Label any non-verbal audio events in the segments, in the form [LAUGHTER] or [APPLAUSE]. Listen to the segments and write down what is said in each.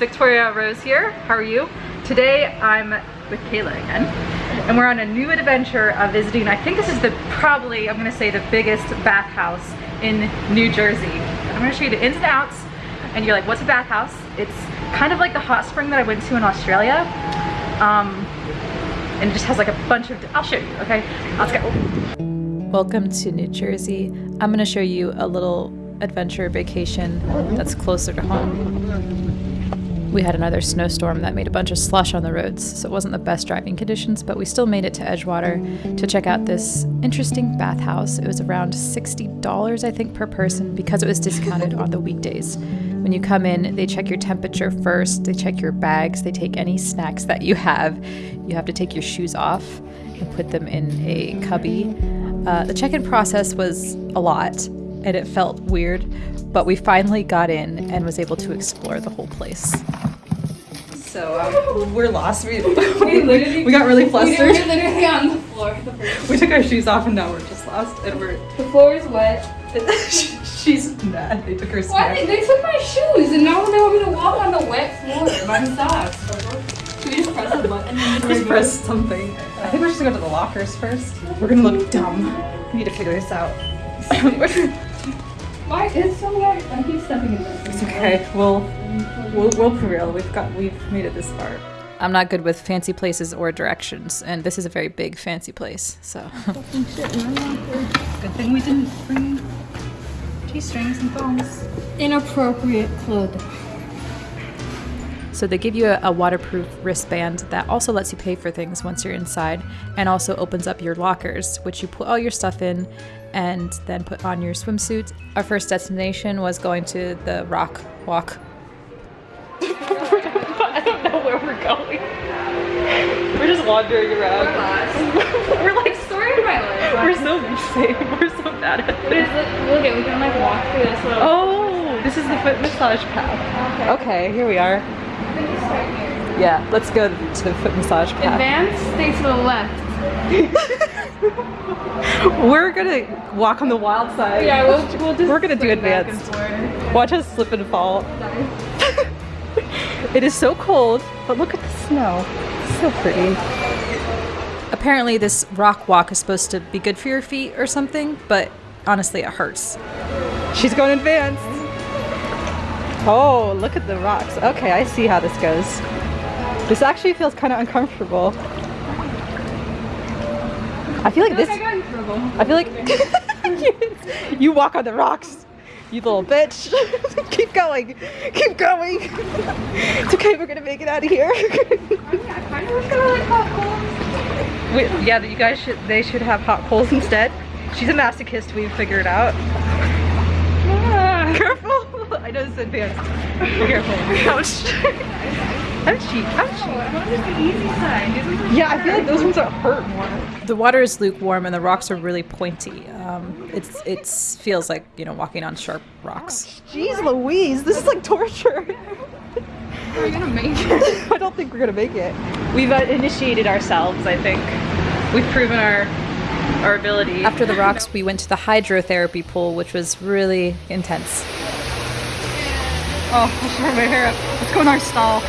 Victoria Rose here. How are you? Today I'm with Kayla again and we're on a new adventure of visiting, I think this is the probably, I'm gonna say the biggest bathhouse in New Jersey. I'm gonna show you the ins and outs and you're like, what's a bathhouse? It's kind of like the hot spring that I went to in Australia. Um, and it just has like a bunch of, I'll show you, okay? Let's go. Welcome to New Jersey. I'm gonna show you a little adventure vacation that's closer to home. We had another snowstorm that made a bunch of slush on the roads, so it wasn't the best driving conditions, but we still made it to Edgewater to check out this interesting bathhouse. It was around $60, I think, per person because it was discounted on the weekdays. When you come in, they check your temperature first, they check your bags, they take any snacks that you have. You have to take your shoes off and put them in a cubby. Uh, the check in process was a lot, and it felt weird, but we finally got in and was able to explore the whole place. So um, we're lost. We, [LAUGHS] we, literally, we got really flustered. We were literally on the floor. we took our shoes off and now we're just lost. And we're the floor is wet. [LAUGHS] She's mad. They took her Why they, they took my shoes and now they want me to walk on the wet floor by socks. Should we just press a button? Just press something. I think we're just gonna go to the lockers first. We're gonna look dumb. We need to figure this out. [LAUGHS] Why? It's so wet. I keep stepping in this. It's okay. We'll we'll we'll prevail. We've got we've made it this far. I'm not good with fancy places or directions, and this is a very big fancy place, so. Good thing we didn't bring G-strings and thongs. Inappropriate clothing. So they give you a, a, waterproof wristband that also lets you pay for things once you're inside and also opens up your lockers, which you put all your stuff in and then put on your swimsuit. Our first destination was going to the rock walk. [LAUGHS] I don't know where we're going. We're just wandering around. We're, lost. [LAUGHS] we're like sorry of my life. We're so safe. [LAUGHS] We're so bad at this. Look, look at we can like walk through this little. Oh, this is the foot massage path. Okay, okay here we are. Yeah, let's go to the foot massage path. Advance, stay to the left. [LAUGHS] We're gonna walk on the wild side. Yeah, we'll, we'll just We're gonna do advanced. Watch us slip and fall. [LAUGHS] it is so cold, but look at the snow. It's so pretty. Apparently this rock walk is supposed to be good for your feet or something, but honestly it hurts. She's going advanced. Oh, look at the rocks. Okay, I see how this goes. This actually feels kind of uncomfortable. I feel like this. I feel like [LAUGHS] you walk on the rocks, you little bitch. [LAUGHS] Keep going. Keep going. It's okay. We're gonna make it out of here. Wait, yeah, you guys should. They should have hot coals instead. She's a masochist. We've figured out. Ah, careful. [LAUGHS] I know this is advanced. Be careful. Ouch. Ouchie, ouchie. Yeah, I feel like those ones are hurt more. The water is lukewarm and the rocks are really pointy. Um, it's it feels like you know walking on sharp rocks. Jeez, Louise, this is like torture. Are we gonna make it? [LAUGHS] I don't think we're gonna make it. We've uh, initiated ourselves. I think we've proven our our ability. After the rocks, we went to the hydrotherapy pool, which was really intense. Oh, I should have my hair up. Let's go in our stall. [LAUGHS]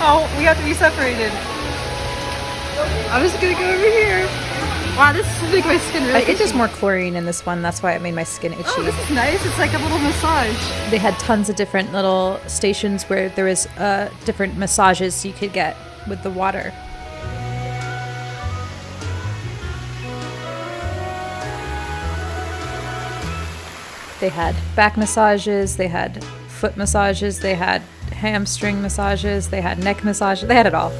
oh, we have to be separated. I'm just gonna go over here. Wow, this is making my skin really It's just more chlorine in this one. That's why it made my skin itchy. Oh, this is nice. It's like a little massage. They had tons of different little stations where there was uh, different massages you could get with the water. They had back massages, they had foot massages, they had hamstring massages, they had neck massages, they had it all.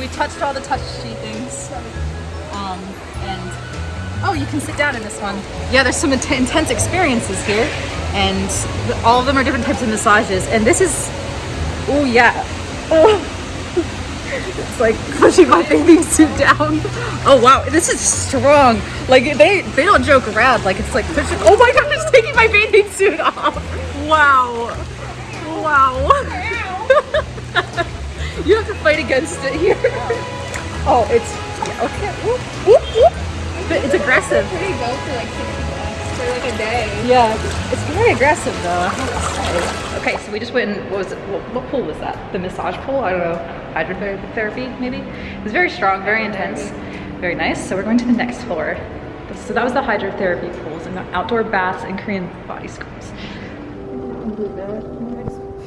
We, touched all the touchy things. Um, and oh, you can sit down in this one. Yeah, there's some int intense experiences here, and all of them are different types of massages. And this is, oh yeah, oh. [LAUGHS] It's like pushing my bathing suit down. Oh wow, this is strong. Like they they don't joke around. Like it's like pushing. Oh my god, it's taking my bathing suit off. Wow, wow. [LAUGHS] you have to fight against it here. [LAUGHS] Oh, it's okay. Whoop, whoop, whoop. But it's aggressive. Pretty go for like 60 bucks. for like a day. Yeah, it's very aggressive though. I have to say. Okay, so we just went and what was it? What, what pool was that? The massage pool? I don't know. Hydrotherapy, maybe. It was very strong, very intense, very nice. So we're going to the next floor. So that was the hydrotherapy pools and the outdoor baths and Korean body scrubs.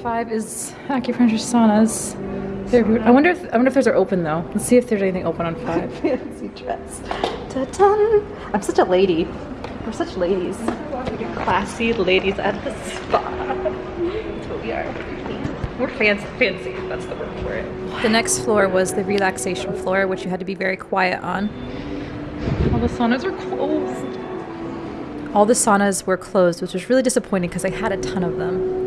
Five is acupressure saunas. They're, I wonder if I wonder if those are open though. Let's see if there's anything open on five. [LAUGHS] Fancy dress. Ta-dun. I'm such a lady. We're such ladies. Classy ladies at the spa. That's what we are. We're fancy. Fancy. That's the word for it. The next floor was the relaxation floor, which you had to be very quiet on. All the saunas are closed. All the saunas were closed, which was really disappointing because I had a ton of them.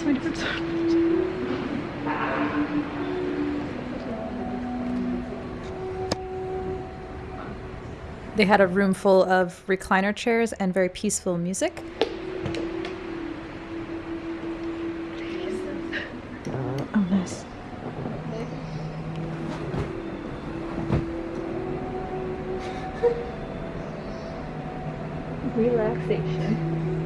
So many different saunas. They had a room full of recliner chairs and very peaceful music. Uh, oh, nice. Relaxation.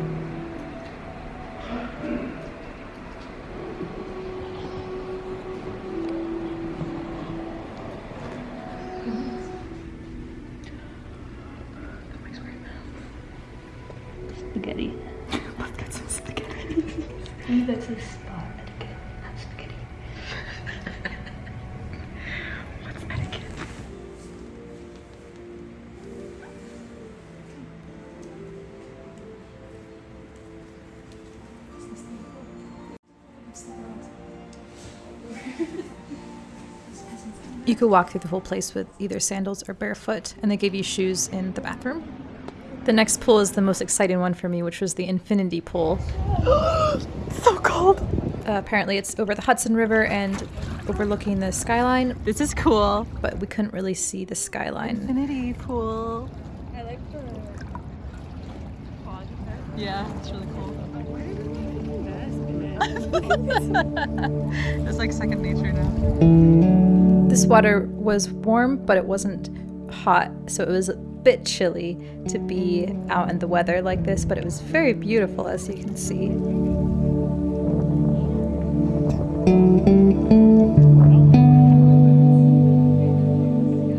You could walk through the whole place with either sandals or barefoot, and they gave you shoes in the bathroom. The next pool is the most exciting one for me, which was the infinity pool. [GASPS] So cold. Uh, apparently, it's over the Hudson River and overlooking the skyline, This is cool. but we couldn't really see the skyline. Infinity pool. I like the. Yeah, it's really cool. [LAUGHS] [LAUGHS] It's like second nature now. This water was warm, but it wasn't hot, so it was a bit chilly to be out in the weather like this, but it was very beautiful as you can see.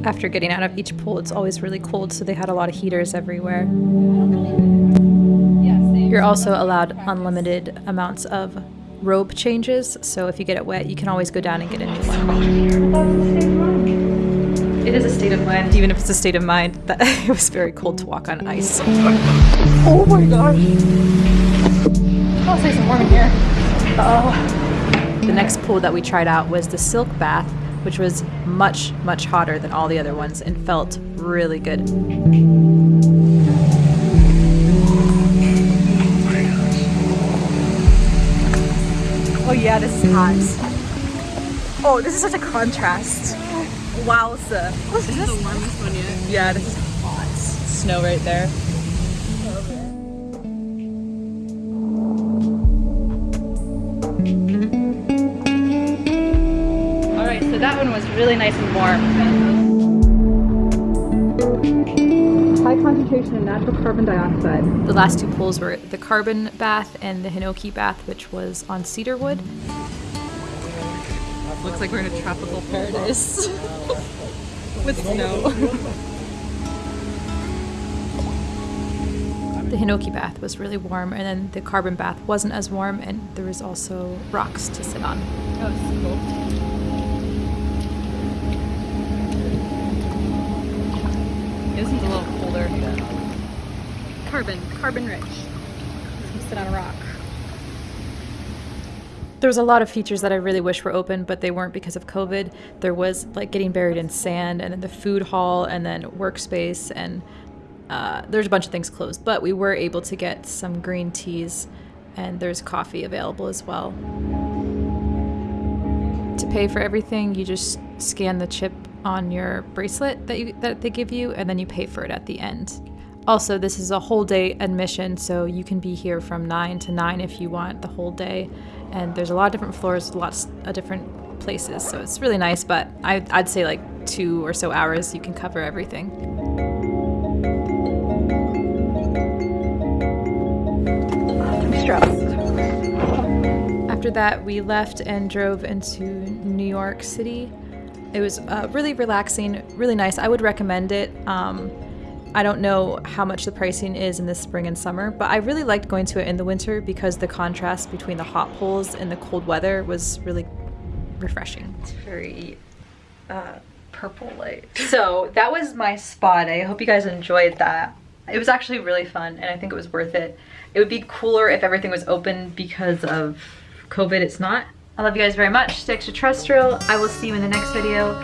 After getting out of each pool, it's always really cold, so they had a lot of heaters everywhere. You're also allowed unlimited amounts of robe changes, so if you get it wet, you can always go down and get a new one. It is a state of mind, even if it's a state of mind, that [LAUGHS] it was very cold to walk on ice. Oh my gosh. I'll say some warm in here. Oh. The next pool that we tried out was the silk bath, which was much, much hotter than all the other ones and felt really good. Oh yeah, this is hot. Oh, this is such a contrast. Wowza. This is the warmest one yet. Yeah, this is hot. Snow right there. All right, so that one was really nice and warm. Concentration of natural carbon dioxide. The last two pools were the carbon bath and the hinoki bath, which was on cedarwood. Looks like we're in a tropical paradise [LAUGHS] with snow. The hinoki bath was really warm, and then the carbon bath wasn't as warm, and there was also rocks to sit on. That was cool. This one's a little colder. Carbon, carbon rich. Sit on a rock. There was a lot of features that I really wish were open, but they weren't because of COVID. There was like getting buried in sand, and then the food hall, and then workspace, and uh, there's a bunch of things closed. But we were able to get some green teas, and there's coffee available as well. To pay for everything, you just scan the chip on your bracelet that you that they give you, and then you pay for it at the end. Also, this is a whole day admission, so you can be here from 9 to 9 if you want the whole day. And there's a lot of different floors, lots of different places. So it's really nice, but I, I'd say like two or so hours you can cover everything. Stressed. After that, we left and drove into New York City. It was uh, really relaxing, really nice. I would recommend it. Um, I don't know how much the pricing is in the spring and summer, but I really liked going to it in the winter because the contrast between the hot poles and the cold weather was really refreshing. It's very uh, purple light. So that was my spot. I hope you guys enjoyed that. It was actually really fun and I think it was worth it. It would be cooler if everything was open because of COVID. It's not. I love you guys very much. Stay extraterrestrial. I will see you in the next video.